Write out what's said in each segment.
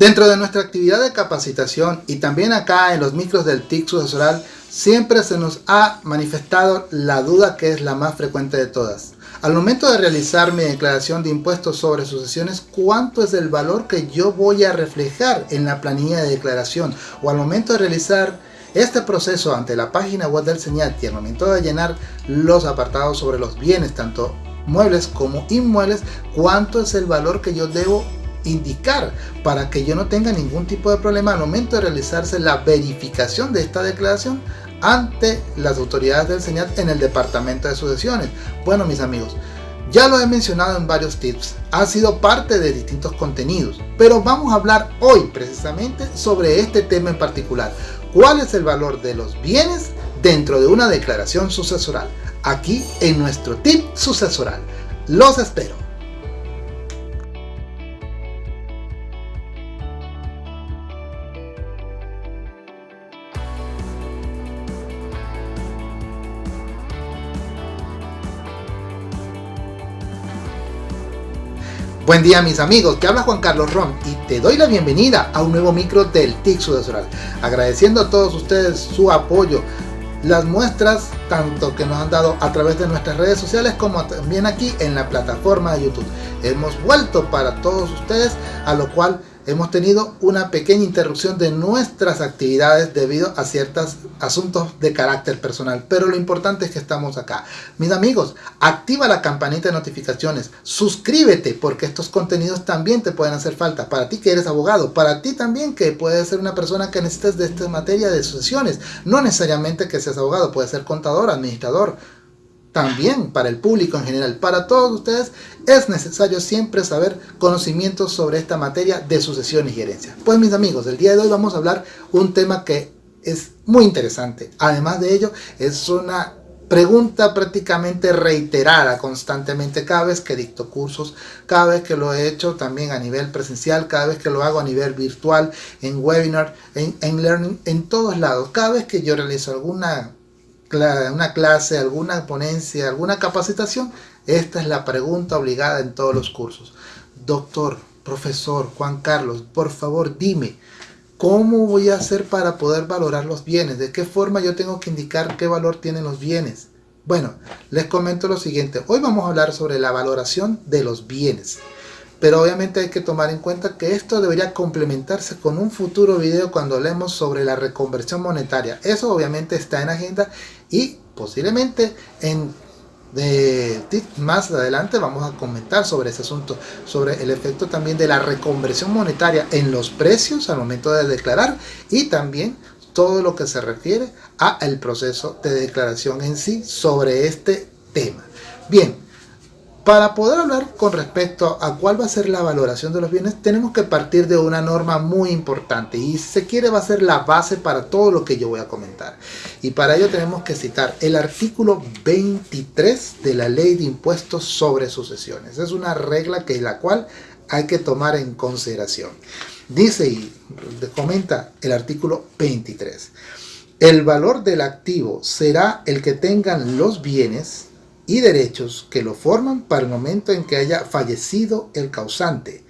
Dentro de nuestra actividad de capacitación y también acá en los micros del TIC sucesoral, siempre se nos ha manifestado la duda que es la más frecuente de todas. Al momento de realizar mi declaración de impuestos sobre sucesiones, ¿cuánto es el valor que yo voy a reflejar en la planilla de declaración? O al momento de realizar este proceso ante la página web del señal y al momento de llenar los apartados sobre los bienes, tanto muebles como inmuebles, ¿cuánto es el valor que yo debo indicar para que yo no tenga ningún tipo de problema al momento de realizarse la verificación de esta declaración ante las autoridades del SEñAT en el departamento de sucesiones. Bueno mis amigos, ya lo he mencionado en varios tips, ha sido parte de distintos contenidos, pero vamos a hablar hoy precisamente sobre este tema en particular. ¿Cuál es el valor de los bienes dentro de una declaración sucesoral? Aquí en nuestro tip sucesoral. Los espero. Buen día mis amigos, te habla Juan Carlos Ron y te doy la bienvenida a un nuevo micro del TIC. Agradeciendo a todos ustedes su apoyo, las muestras tanto que nos han dado a través de nuestras redes sociales como también aquí en la plataforma de YouTube. Hemos vuelto para todos ustedes, a lo cual hemos tenido una pequeña interrupción de nuestras actividades debido a ciertos asuntos de carácter personal. Pero lo importante es que estamos acá. Mis amigos, activa la campanita de notificaciones, suscríbete porque estos contenidos también te pueden hacer falta. Para ti que eres abogado, para ti también que puedes ser una persona que necesites de esta materia de sucesiones. No necesariamente que seas abogado, puedes ser contador, administrador, también para el público en general, para todos ustedes, es necesario siempre saber conocimientos sobre esta materia de sucesiones y herencia. Pues mis amigos, el día de hoy vamos a hablar un tema que es muy interesante. Además de ello, es una pregunta prácticamente reiterada constantemente cada vez que dicto cursos, cada vez que lo he hecho también a nivel presencial, cada vez que lo hago a nivel virtual, en webinar, en, en learning, en todos lados. Cada vez que yo realizo alguna una clase, alguna ponencia, alguna capacitación, esta es la pregunta obligada en todos los cursos. Doctor, profesor, Juan Carlos, por favor dime, ¿cómo voy a hacer para poder valorar los bienes? ¿De qué forma yo tengo que indicar qué valor tienen los bienes? Bueno, les comento lo siguiente. Hoy vamos a hablar sobre la valoración de los bienes. Pero obviamente hay que tomar en cuenta que esto debería complementarse con un futuro video cuando hablemos sobre la reconversión monetaria. Eso obviamente está en agenda y posiblemente en más adelante vamos a comentar sobre ese asunto, sobre el efecto también de la reconversión monetaria en los precios al momento de declarar y también todo lo que se refiere a el proceso de declaración en sí sobre este tema. Bien, para poder hablar con respecto a cuál va a ser la valoración de los bienes, tenemos que partir de una norma muy importante y si se quiere va a ser la base para todo lo que yo voy a comentar. Y para ello tenemos que citar el artículo 23 de la Ley de Impuestos sobre Sucesiones. Es una regla que la cual hay que tomar en consideración. Dice y comenta el artículo 23. El valor del activo será el que tengan los bienes y derechos que lo forman para el momento en que haya fallecido el causante.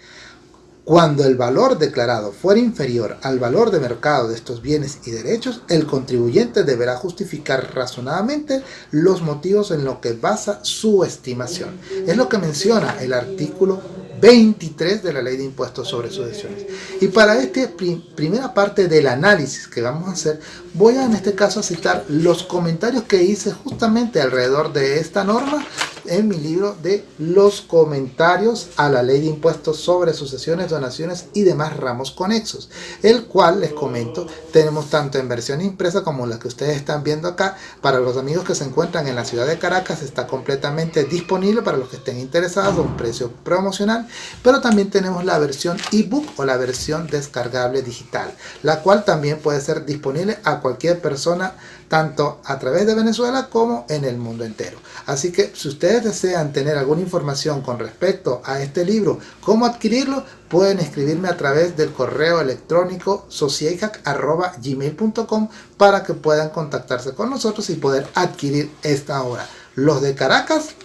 Cuando el valor declarado fuera inferior al valor de mercado de estos bienes y derechos, el contribuyente deberá justificar razonadamente los motivos en los que basa su estimación. Es lo que menciona el artículo 23 de la Ley de Impuestos sobre Sucesiones. Y para esta primera parte del análisis que vamos a hacer, voy a en este caso citar los comentarios que hice justamente alrededor de esta norma en mi libro de los comentarios a la ley de impuestos sobre sucesiones, donaciones y demás ramos conexos, el cual les comento tenemos tanto en versión impresa como la que ustedes están viendo acá. Para los amigos que se encuentran en la ciudad de Caracas está completamente disponible para los que estén interesados a un precio promocional, pero también tenemos la versión ebook o la versión descargable digital, la cual también puede ser disponible a cualquier persona tanto a través de Venezuela como en el mundo entero. Así que si ustedes desean tener alguna información con respecto a este libro, cómo adquirirlo, pueden escribirme a través del correo electrónico sociehack.gmail.com para que puedan contactarse con nosotros y poder adquirir esta obra. Los de Caracas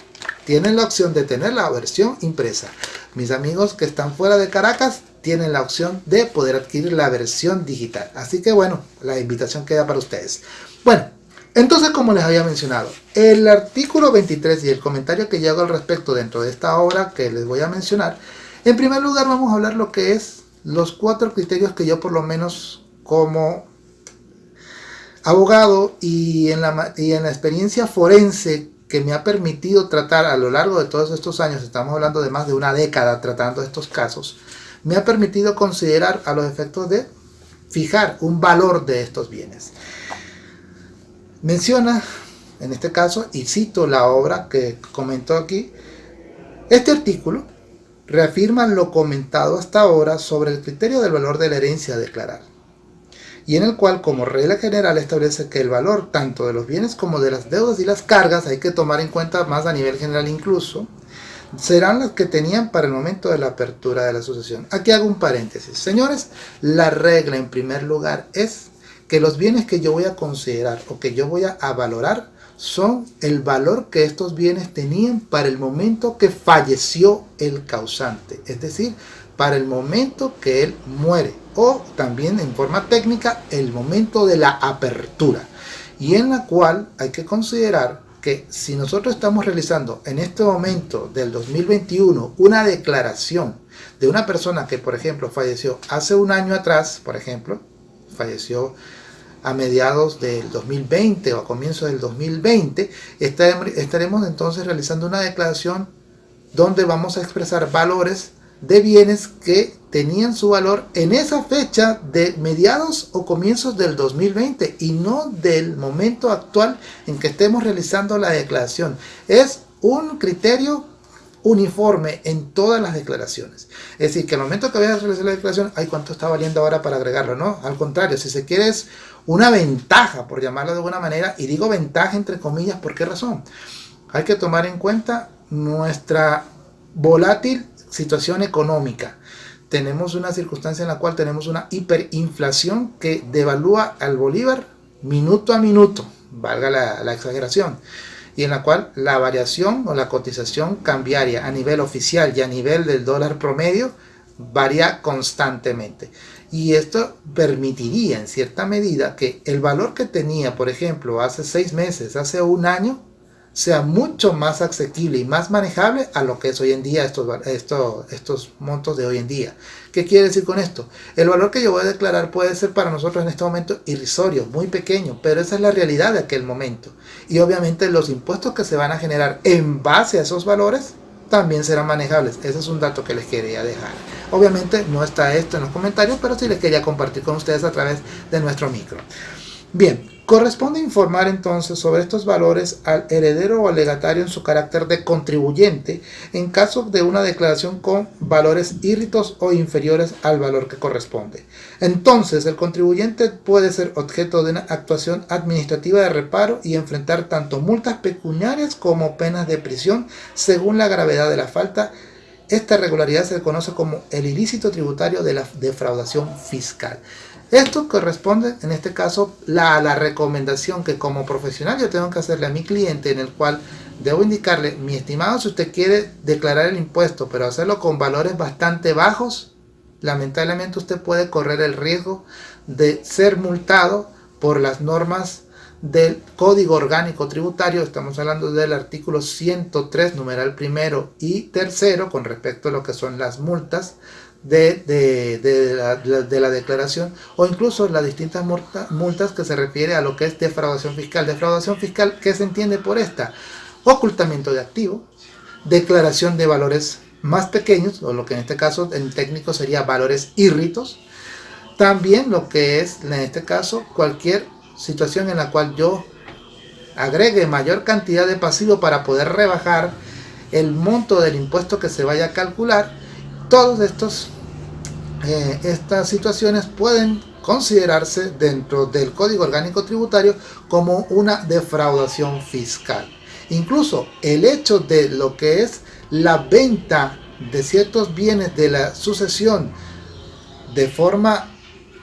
tienen la opción de tener la versión impresa. Mis amigos que están fuera de Caracas tienen la opción de poder adquirir la versión digital. Así que bueno, la invitación queda para ustedes. Bueno, entonces como les había mencionado, el artículo 23 y el comentario que yo hago al respecto dentro de esta obra que les voy a mencionar, en primer lugar vamos a hablar lo que es los cuatro criterios que yo por lo menos como abogado y en la, y en la experiencia forense que me ha permitido tratar a lo largo de todos estos años, estamos hablando de más de una década tratando estos casos, me ha permitido considerar a los efectos de fijar un valor de estos bienes. Menciona, en este caso, y cito la obra que comentó aquí, este artículo reafirma lo comentado hasta ahora sobre el criterio del valor de la herencia a declarar, y en el cual como regla general establece que el valor tanto de los bienes como de las deudas y las cargas, hay que tomar en cuenta más a nivel general incluso, serán las que tenían para el momento de la apertura de la sucesión. Aquí hago un paréntesis. Señores, la regla en primer lugar es que los bienes que yo voy a considerar o que yo voy a valorar son el valor que estos bienes tenían para el momento que falleció el causante, es decir, para el momento que él muere o también en forma técnica el momento de la apertura y en la cual hay que considerar que si nosotros estamos realizando en este momento del 2021 una declaración de una persona que por ejemplo falleció hace un año atrás, por ejemplo, falleció a mediados del 2020 o a comienzos del 2020, estaremos entonces realizando una declaración donde vamos a expresar valores de bienes que tenían su valor en esa fecha de mediados o comienzos del 2020 y no del momento actual en que estemos realizando la declaración. Es un criterio uniforme en todas las declaraciones. Es decir, que al momento que vayas a realizar la declaración, ay, ¿cuánto está valiendo ahora para agregarlo? No, al contrario, si se quiere es una ventaja, por llamarlo de alguna manera, y digo ventaja entre comillas, ¿por qué razón? Hay que tomar en cuenta nuestra volátil situación económica. Tenemos una circunstancia en la cual tenemos una hiperinflación que devalúa al bolívar minuto a minuto, valga la exageración, y en la cual la variación o la cotización cambiaria a nivel oficial y a nivel del dólar promedio varía constantemente. Y esto permitiría en cierta medida que el valor que tenía, por ejemplo, hace seis meses, hace un año, sea mucho más asequible y más manejable a lo que es hoy en día estos, estos, estos montos de hoy en día. ¿Qué quiere decir con esto? El valor que yo voy a declarar puede ser para nosotros en este momento irrisorio, muy pequeño, pero esa es la realidad de aquel momento. Y obviamente los impuestos que se van a generar en base a esos valores también serán manejables. Ese es un dato que les quería dejar. Obviamente no está esto en los comentarios, pero sí les quería compartir con ustedes a través de nuestro micro. Bien, Corresponde informar entonces sobre estos valores al heredero o legatario en su carácter de contribuyente en caso de una declaración con valores írritos o inferiores al valor que corresponde. Entonces el contribuyente puede ser objeto de una actuación administrativa de reparo y enfrentar tanto multas pecuniarias como penas de prisión según la gravedad de la falta esta regularidad se conoce como el ilícito tributario de la defraudación fiscal. Esto corresponde, en este caso, a la recomendación que como profesional yo tengo que hacerle a mi cliente en el cual debo indicarle, mi estimado, si usted quiere declarar el impuesto, pero hacerlo con valores bastante bajos, lamentablemente usted puede correr el riesgo de ser multado por las normas del Código Orgánico Tributario, estamos hablando del artículo 103, numeral primero y tercero, con respecto a lo que son las multas, de, la, declaración o incluso las distintas multas que se refiere a lo que es defraudación fiscal. Defraudación fiscal, ¿qué se entiende por esta? Ocultamiento de activo, declaración de valores más pequeños, o lo que en este caso en técnico sería valores írritos. También lo que es, en este caso, cualquier situación en la cual yo agregue mayor cantidad de pasivo para poder rebajar el monto del impuesto que se vaya a calcular. Todos estos eh, estas situaciones pueden considerarse dentro del Código Orgánico Tributario como una defraudación fiscal. Incluso el hecho de lo que es la venta de ciertos bienes de la sucesión de forma,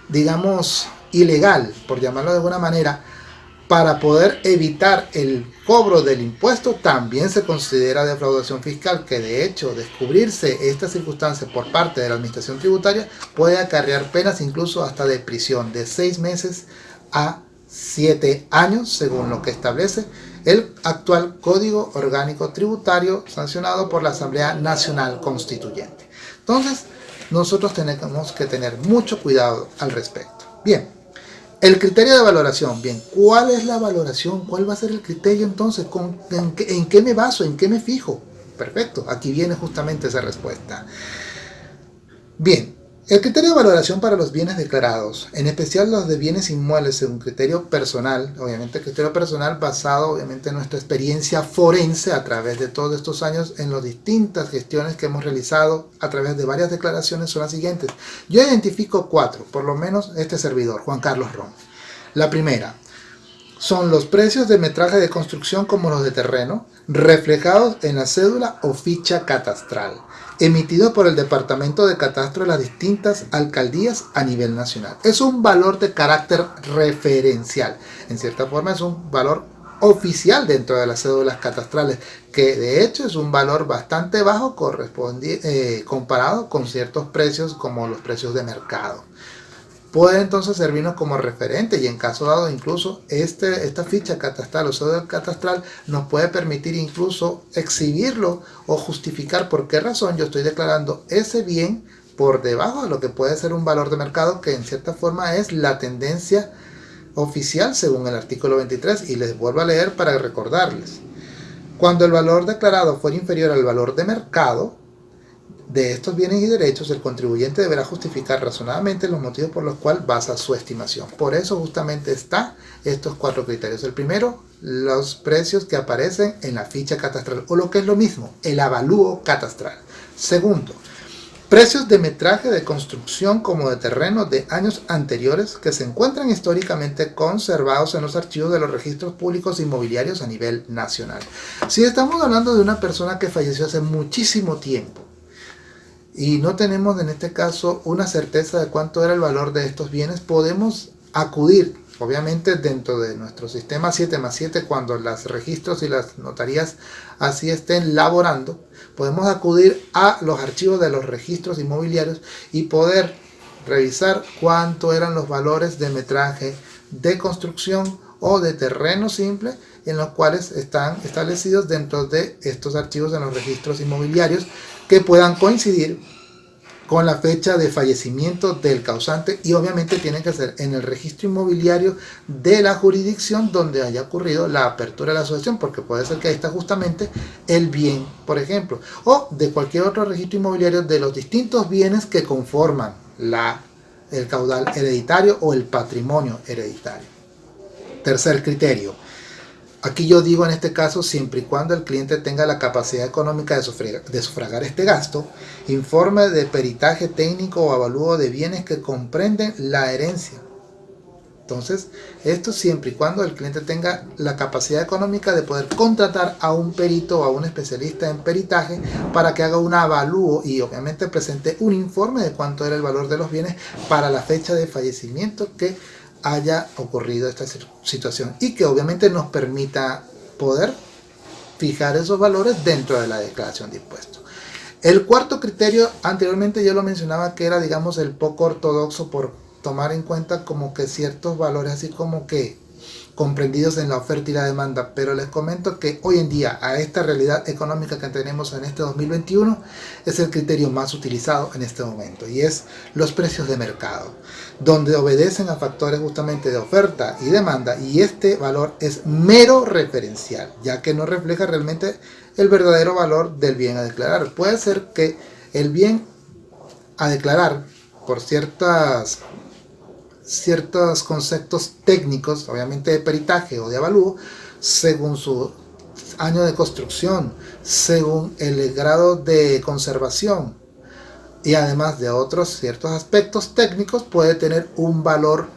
digamos, ilegal, por llamarlo de alguna manera, para poder evitar el cobro del impuesto también se considera defraudación fiscal que de hecho descubrirse esta circunstancia por parte de la administración tributaria puede acarrear penas incluso hasta de prisión de seis meses a siete años según lo que establece el actual Código Orgánico Tributario sancionado por la Asamblea Nacional Constituyente. Entonces, nosotros tenemos que tener mucho cuidado al respecto. Bien, el criterio de valoración, bien, ¿cuál es la valoración? ¿Cuál va a ser el criterio entonces? en, qué, me baso? ¿En qué me fijo? Perfecto, aquí viene justamente esa respuesta. Bien, el criterio de valoración para los bienes declarados, en especial los de bienes inmuebles, es un criterio personal, obviamente criterio personal basado obviamente en nuestra experiencia forense a través de todos estos años en las distintas gestiones que hemos realizado a través de varias declaraciones son las siguientes. Yo identifico cuatro, por lo menos este servidor, Juan Carlos Rom. La primera, son los precios de metraje de construcción como los de terreno, reflejados en la cédula o ficha catastral emitido por el Departamento de Catastro de las distintas alcaldías a nivel nacional. Es un valor de carácter referencial. En cierta forma es un valor oficial dentro de las cédulas catastrales, que de hecho es un valor bastante bajo eh, comparado con ciertos precios como los precios de mercado puede entonces servirnos como referente y en caso dado incluso este, esta ficha catastral o cédula catastral nos puede permitir incluso exhibirlo o justificar por qué razón yo estoy declarando ese bien por debajo de lo que puede ser un valor de mercado que en cierta forma es la tendencia oficial según el artículo 23 y les vuelvo a leer para recordarles. Cuando el valor declarado fuera inferior al valor de mercado, de estos bienes y derechos, el contribuyente deberá justificar razonadamente los motivos por los cuales basa su estimación. Por eso justamente están estos cuatro criterios. El primero, los precios que aparecen en la ficha catastral, o lo que es lo mismo, el avalúo catastral. Segundo, precios de metraje de construcción como de terreno de años anteriores que se encuentran históricamente conservados en los archivos de los registros públicos inmobiliarios a nivel nacional. Si estamos hablando de una persona que falleció hace muchísimo tiempo, y no tenemos en este caso una certeza de cuánto era el valor de estos bienes, podemos acudir, obviamente dentro de nuestro sistema 7 más 7, cuando los registros y las notarías así estén laborando, podemos acudir a los archivos de los registros inmobiliarios y poder revisar cuánto eran los valores de metraje de construcción o de terreno simple en los cuales están establecidos dentro de estos archivos de los registros inmobiliarios que puedan coincidir con la fecha de fallecimiento del causante y obviamente tienen que ser en el registro inmobiliario de la jurisdicción donde haya ocurrido la apertura de la asociación porque puede ser que ahí está justamente el bien por ejemplo o de cualquier otro registro inmobiliario de los distintos bienes que conforman la, el caudal hereditario o el patrimonio hereditario. Tercer criterio Aquí yo digo en este caso, siempre y cuando el cliente tenga la capacidad económica de sufragar, este gasto, informe de peritaje técnico o avalúo de bienes que comprenden la herencia. Entonces, esto siempre y cuando el cliente tenga la capacidad económica de poder contratar a un perito o a un especialista en peritaje para que haga un avalúo y obviamente presente un informe de cuánto era el valor de los bienes para la fecha de fallecimiento que haya ocurrido esta situación y que obviamente nos permita poder fijar esos valores dentro de la declaración de impuestos. El cuarto criterio, anteriormente yo lo mencionaba que era digamos el poco ortodoxo por tomar en cuenta como que ciertos valores así como que comprendidos en la oferta y la demanda, pero les comento que hoy en día a esta realidad económica que tenemos en este 2021 es el criterio más utilizado en este momento y es los precios de mercado, donde obedecen a factores justamente de oferta y demanda y este valor es mero referencial, ya que no refleja realmente el verdadero valor del bien a declarar. Puede ser que el bien a declarar por ciertas ciertos conceptos técnicos, obviamente de peritaje o de avalúo, según su año de construcción, según el grado de conservación y además de otros ciertos aspectos técnicos puede tener un valor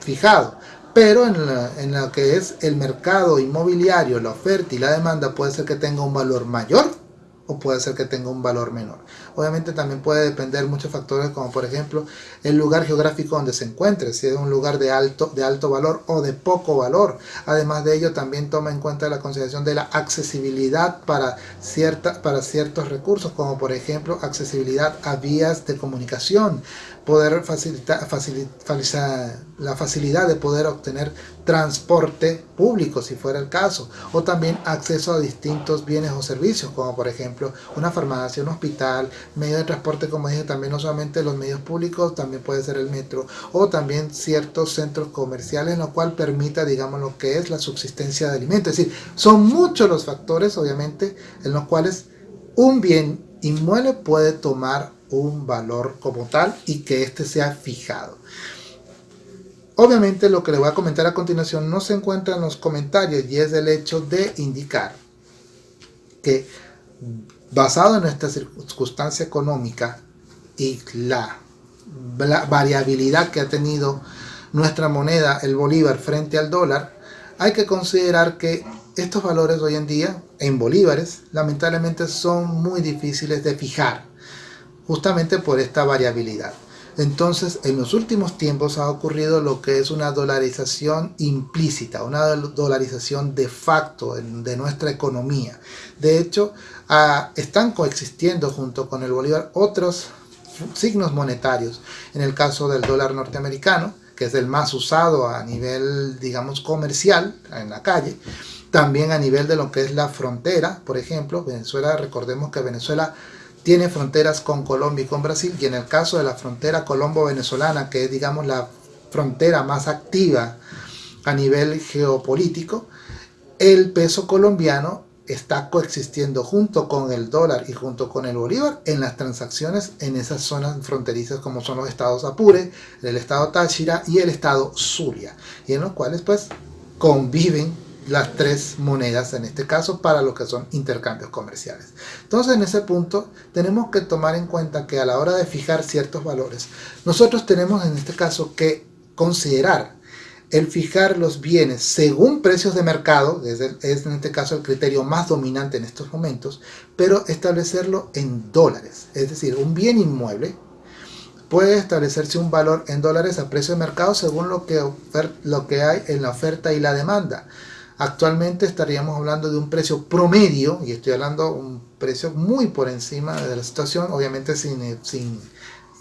fijado. Pero en, en lo que es el mercado inmobiliario, la oferta y la demanda puede ser que tenga un valor mayor o puede ser que tenga un valor menor. Obviamente también puede depender muchos factores como por ejemplo el lugar geográfico donde se encuentre, si es un lugar de alto, de alto valor o de poco valor. Además de ello también toma en cuenta la consideración de la accesibilidad para, cierta, para ciertos recursos como por ejemplo accesibilidad a vías de comunicación, poder facilitar, la facilidad de poder obtener transporte público si fuera el caso o también acceso a distintos bienes o servicios como por ejemplo una farmacia, un hospital, medio de transporte como dije también no solamente los medios públicos también puede ser el metro o también ciertos centros comerciales lo cual permita digamos lo que es la subsistencia de alimentos, es decir, son muchos los factores obviamente en los cuales un bien inmueble puede tomar un valor como tal y que éste sea fijado. Obviamente lo que le voy a comentar a continuación no se encuentra en los comentarios y es el hecho de indicar que basado en nuestra circunstancia económica y la, variabilidad que ha tenido nuestra moneda, el bolívar, frente al dólar, hay que considerar que estos valores hoy en día, en bolívares, lamentablemente son muy difíciles de fijar justamente por esta variabilidad. Entonces, en los últimos tiempos ha ocurrido lo que es una dolarización implícita, una dolarización de facto de nuestra economía. De hecho, ah, están coexistiendo junto con el bolívar otros signos monetarios. En el caso del dólar norteamericano, que es el más usado a nivel, digamos, comercial en la calle, también a nivel de lo que es la frontera, por ejemplo, Venezuela, recordemos que Venezuela tiene fronteras con Colombia y con Brasil y en el caso de la frontera colombo-venezolana, que es digamos la frontera más activa a nivel geopolítico, el peso colombiano está coexistiendo junto con el dólar y junto con el bolívar en las transacciones en esas zonas fronterizas como son los estados Apure, el estado Táchira y el estado Zulia, y en los cuales pues conviven las tres monedas en este caso para lo que son intercambios comerciales. Entonces en ese punto tenemos que tomar en cuenta que a la hora de fijar ciertos valores, nosotros tenemos en este caso que considerar el fijar los bienes según precios de mercado, es, en este caso el criterio más dominante en estos momentos, pero establecerlo en dólares, es decir, un bien inmueble puede establecerse un valor en dólares a precio de mercado según lo que, lo que hay en la oferta y la demanda. Actualmente estaríamos hablando de un precio promedio, y estoy hablando de un precio muy por encima de la situación, obviamente sin, eh, sin,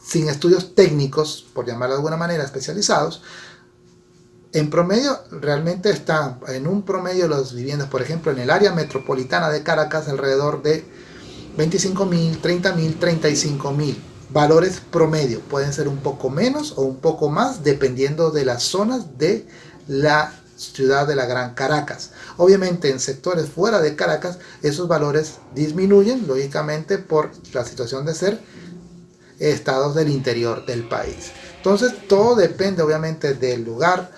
sin estudios técnicos, por llamarlo de alguna manera, especializados, en promedio realmente están en un promedio las viviendas, por ejemplo, en el área metropolitana de Caracas, alrededor de 25 mil, 30 mil, 35 mil. Valores promedio, pueden ser un poco menos o un poco más dependiendo de las zonas de la ciudad de la Gran Caracas. Obviamente en sectores fuera de Caracas esos valores disminuyen, lógicamente por la situación de ser estados del interior del país. Entonces todo depende obviamente del lugar,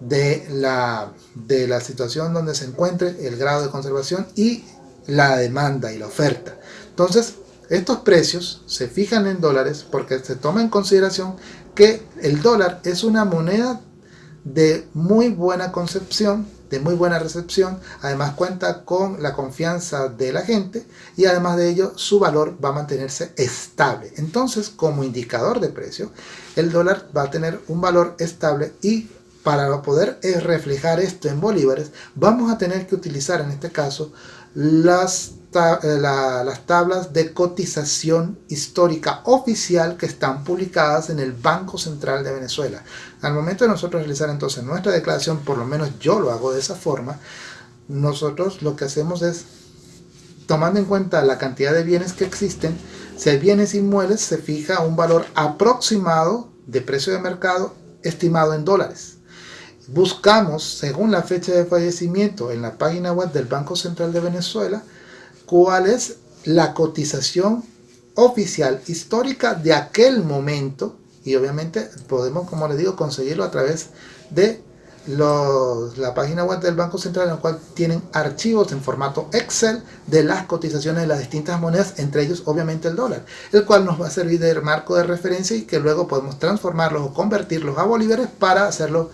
de la, de la situación donde se encuentre, el grado de conservación y la demanda y la oferta. Entonces estos precios se fijan en dólares porque se toma en consideración que el dólar es una moneda de muy buena concepción, de muy buena recepción, además cuenta con la confianza de la gente y además de ello su valor va a mantenerse estable. Entonces como indicador de precio, el dólar va a tener un valor estable y para poder reflejar esto en bolívares, vamos a tener que utilizar en este caso las eh, las tablas de cotización histórica oficial que están publicadas en el Banco Central de Venezuela. Al momento de nosotros realizar entonces nuestra declaración, por lo menos yo lo hago de esa forma, nosotros lo que hacemos es, tomando en cuenta la cantidad de bienes que existen, si hay bienes inmuebles, se fija un valor aproximado de precio de mercado estimado en dólares. Buscamos, según la fecha de fallecimiento en la página web del Banco Central de Venezuela, cuál es la cotización oficial histórica de aquel momento y obviamente podemos, como les digo, conseguirlo a través de la página web del Banco Central en la cual tienen archivos en formato Excel de las cotizaciones de las distintas monedas, entre ellos obviamente el dólar, el cual nos va a servir de marco de referencia y que luego podemos transformarlos o convertirlos a bolívares para hacerlo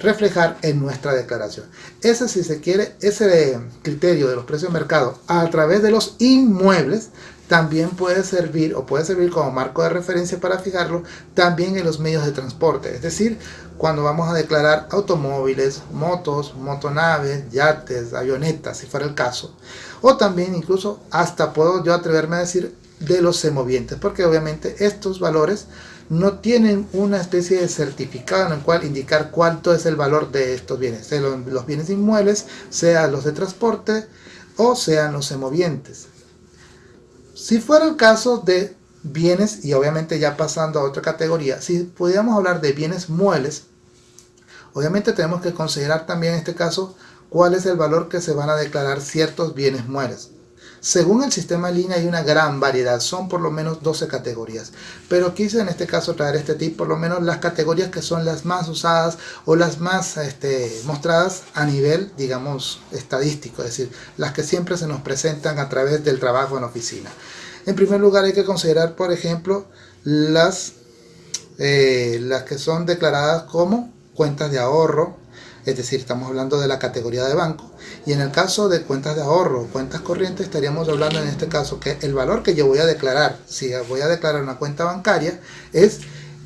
reflejar en nuestra declaración. Ese, si se quiere, ese criterio de los precios de mercado a través de los inmuebles también puede servir o puede servir como marco de referencia para fijarlo también en los medios de transporte. Es decir, cuando vamos a declarar automóviles, motos, motonaves, yates, avionetas, si fuera el caso. O también incluso hasta puedo yo atreverme a decir de los semovientes, porque obviamente estos valores no tienen una especie de certificado en el cual indicar cuánto es el valor de estos bienes, sea los bienes inmuebles, sean los de transporte o sean los semovientes. Si fuera el caso de bienes, y obviamente ya pasando a otra categoría, si pudiéramos hablar de bienes muebles, obviamente tenemos que considerar también en este caso cuál es el valor que se van a declarar ciertos bienes muebles. Según el sistema línea hay una gran variedad, son por lo menos 12 categorías, pero quise en este caso traer este tip, por lo menos las categorías que son las más usadas o las más este, mostradas a nivel, digamos, estadístico, es decir, las que siempre se nos presentan a través del trabajo en oficina. En primer lugar hay que considerar, por ejemplo, las, eh, las que son declaradas como cuentas de ahorro, es decir, estamos hablando de la categoría de banco. Y en el caso de cuentas de ahorro cuentas corrientes, estaríamos hablando en este caso que el valor que yo voy a declarar, si voy a declarar una cuenta bancaria, es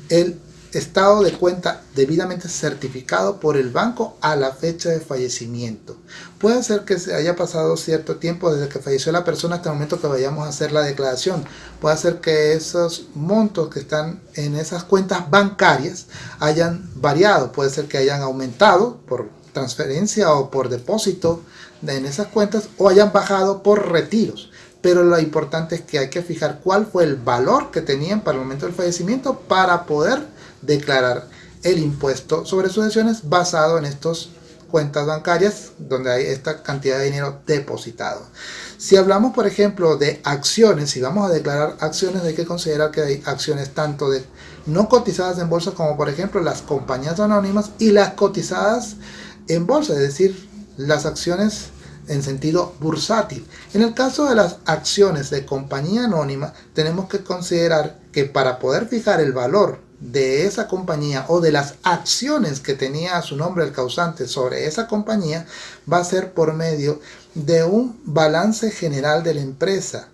el estado de cuenta debidamente certificado por el banco a la fecha de fallecimiento. Puede ser que se haya pasado cierto tiempo desde que falleció la persona hasta el momento que vayamos a hacer la declaración. Puede ser que esos montos que están en esas cuentas bancarias hayan variado. Puede ser que hayan aumentado por transferencia o por depósito en esas cuentas o hayan bajado por retiros pero lo importante es que hay que fijar cuál fue el valor que tenían para el momento del fallecimiento para poder declarar el impuesto sobre sucesiones basado en estas cuentas bancarias donde hay esta cantidad de dinero depositado. Si hablamos, por ejemplo, de acciones, si vamos a declarar acciones, hay que considerar que hay acciones tanto de no cotizadas en bolsa como, por ejemplo, las compañías anónimas y las cotizadas en bolsa, es decir, las acciones en sentido bursátil. En el caso de las acciones de compañía anónima, tenemos que considerar que para poder fijar el valor de esa compañía o de las acciones que tenía a su nombre el causante sobre esa compañía va a ser por medio de un balance general de la empresa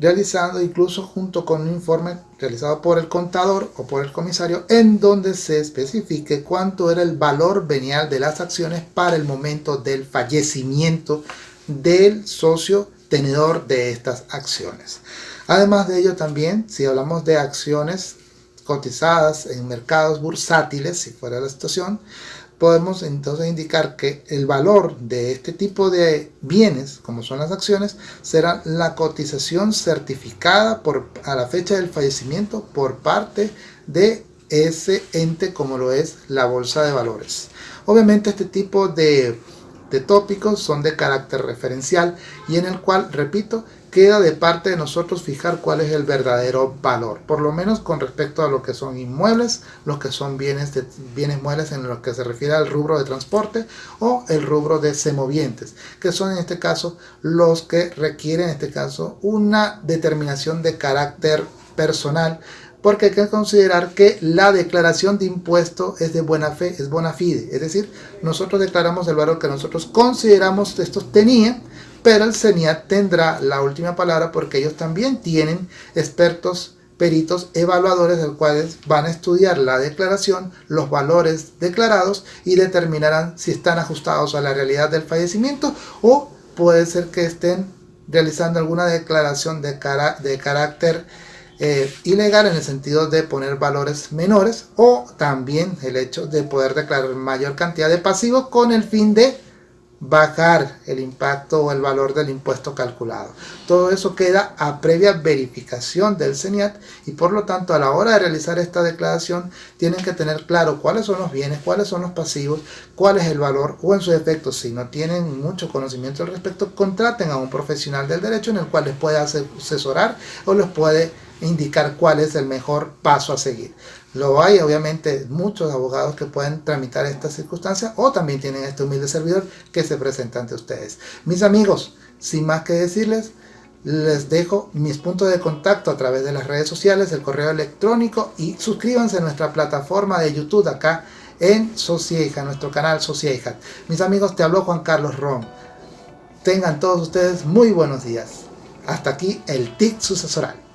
realizando incluso junto con un informe realizado por el contador o por el comisario en donde se especifique cuánto era el valor venial de las acciones para el momento del fallecimiento del socio tenedor de estas acciones. Además de ello también, si hablamos de acciones cotizadas en mercados bursátiles, si fuera la situación, podemos entonces indicar que el valor de este tipo de bienes, como son las acciones, será la cotización certificada por, a la fecha del fallecimiento por parte de ese ente como lo es la bolsa de valores. Obviamente este tipo de, de tópicos son de carácter referencial y en el cual, repito, queda de parte de nosotros fijar cuál es el verdadero valor, por lo menos con respecto a lo que son inmuebles, los que son bienes, de, bienes muebles en lo que se refiere al rubro de transporte o el rubro de semovientes, que son en este caso los que requieren en este caso una determinación de carácter personal porque hay que considerar que la declaración de impuesto es de buena fe, es bona fide, es decir, nosotros declaramos el valor que nosotros consideramos estos tenían pero el CENIAT tendrá la última palabra porque ellos también tienen expertos peritos evaluadores del cuales van a estudiar la declaración, los valores declarados y determinarán si están ajustados a la realidad del fallecimiento o puede ser que estén realizando alguna declaración de, de carácter eh, ilegal en el sentido de poner valores menores o también el hecho de poder declarar mayor cantidad de pasivos con el fin de bajar el impacto o el valor del impuesto calculado. Todo eso queda a previa verificación del CENIAT y por lo tanto a la hora de realizar esta declaración tienen que tener claro cuáles son los bienes, cuáles son los pasivos, cuál es el valor o en su efecto si no tienen mucho conocimiento al respecto contraten a un profesional del derecho en el cual les puede asesorar o les puede indicar cuál es el mejor paso a seguir. Lo hay obviamente muchos abogados que pueden tramitar estas circunstancias o también tienen este humilde servidor que se presenta ante ustedes. Mis amigos, sin más que decirles, les dejo mis puntos de contacto a través de las redes sociales, el correo electrónico y suscríbanse a nuestra plataforma de YouTube acá en Socieja, nuestro canal Socieja. Mis amigos, te habló Juan Carlos Ron. Tengan todos ustedes muy buenos días. Hasta aquí el TIC sucesoral.